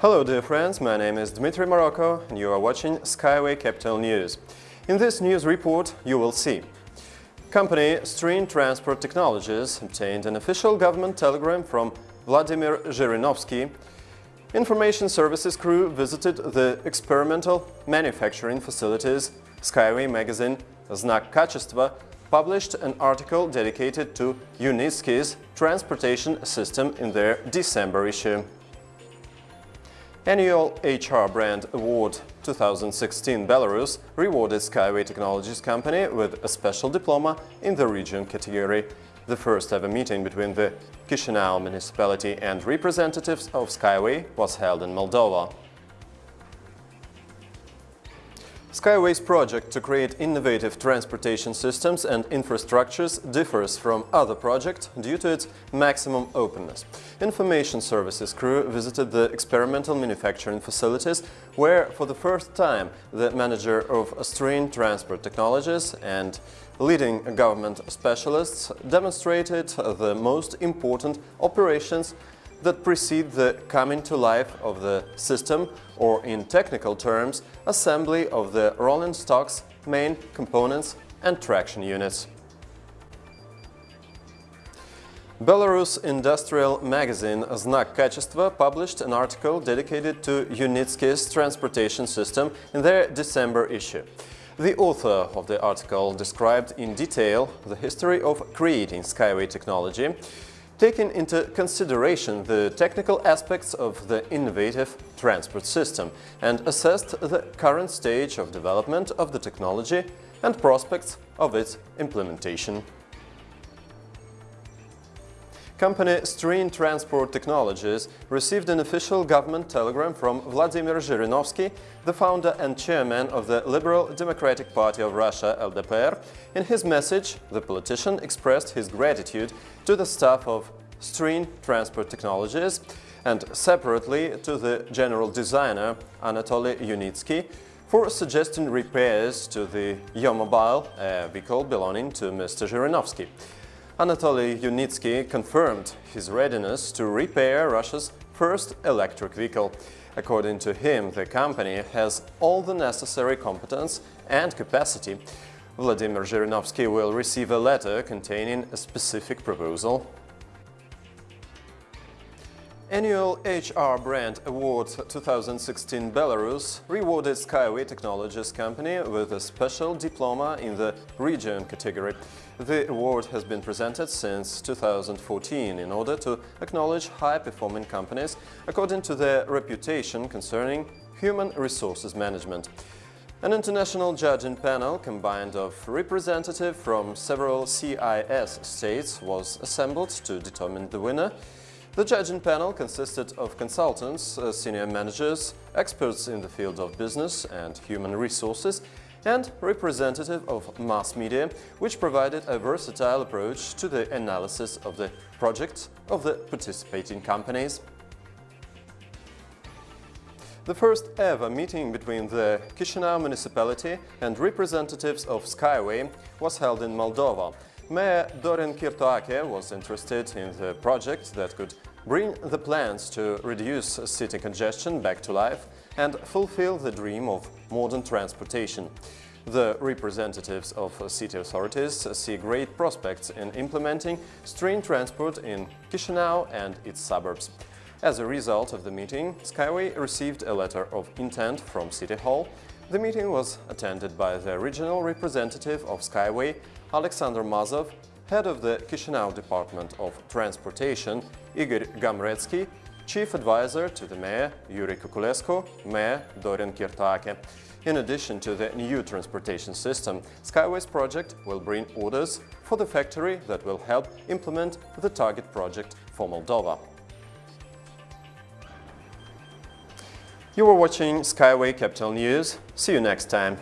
Hello dear friends, my name is Dmitry Morocco and you are watching Skyway Capital News. In this news report you will see Company Stream Transport Technologies obtained an official government telegram from Vladimir Zhirinovsky. Information services crew visited the experimental manufacturing facilities. Skyway magazine Znak Kachestva published an article dedicated to Unitsky's transportation system in their December issue. Annual HR Brand Award 2016 Belarus rewarded Skyway Technologies company with a special diploma in the region category. The first ever meeting between the Chisinau municipality and representatives of Skyway was held in Moldova. Skyway's project to create innovative transportation systems and infrastructures differs from other projects due to its maximum openness. Information services crew visited the experimental manufacturing facilities where, for the first time, the manager of Stream Transport Technologies and leading government specialists demonstrated the most important operations that precede the coming to life of the system or in technical terms, assembly of the rolling stock's main components and traction units. Belarus industrial magazine Znak Kачества published an article dedicated to Unitsky's transportation system in their December issue. The author of the article described in detail the history of creating Skyway technology, taking into consideration the technical aspects of the innovative transport system and assessed the current stage of development of the technology and prospects of its implementation. Company Stream Transport Technologies received an official government telegram from Vladimir Zhirinovsky, the founder and chairman of the Liberal Democratic Party of Russia LDPR. In his message, the politician expressed his gratitude to the staff of Stream Transport Technologies and separately to the general designer Anatoly Unitsky for suggesting repairs to the Yomobile, a vehicle belonging to Mr. Zhirinovsky. Anatoly Unitsky confirmed his readiness to repair Russia's first electric vehicle. According to him, the company has all the necessary competence and capacity. Vladimir Zhirinovsky will receive a letter containing a specific proposal Annual HR Brand Award 2016 Belarus rewarded Skyway Technologies company with a special diploma in the region category. The award has been presented since 2014 in order to acknowledge high-performing companies according to their reputation concerning human resources management. An international judging panel combined of representatives from several CIS states was assembled to determine the winner the judging panel consisted of consultants, uh, senior managers, experts in the field of business and human resources, and representative of mass media, which provided a versatile approach to the analysis of the projects of the participating companies. The first ever meeting between the Chisinau municipality and representatives of Skyway was held in Moldova, Mayor Dorin Kirtoake was interested in the project that could bring the plans to reduce city congestion back to life and fulfill the dream of modern transportation. The representatives of city authorities see great prospects in implementing stream transport in Chisinau and its suburbs. As a result of the meeting, Skyway received a letter of intent from City Hall. The meeting was attended by the regional representative of Skyway, Alexander Mazov, head of the Chisinau Department of Transportation, Igor Gamretsky, chief advisor to the mayor, Yuri Kukulescu, mayor Dorin Kirtoake. In addition to the new transportation system, Skyway's project will bring orders for the factory that will help implement the target project for Moldova. You were watching Skyway Capital News. See you next time.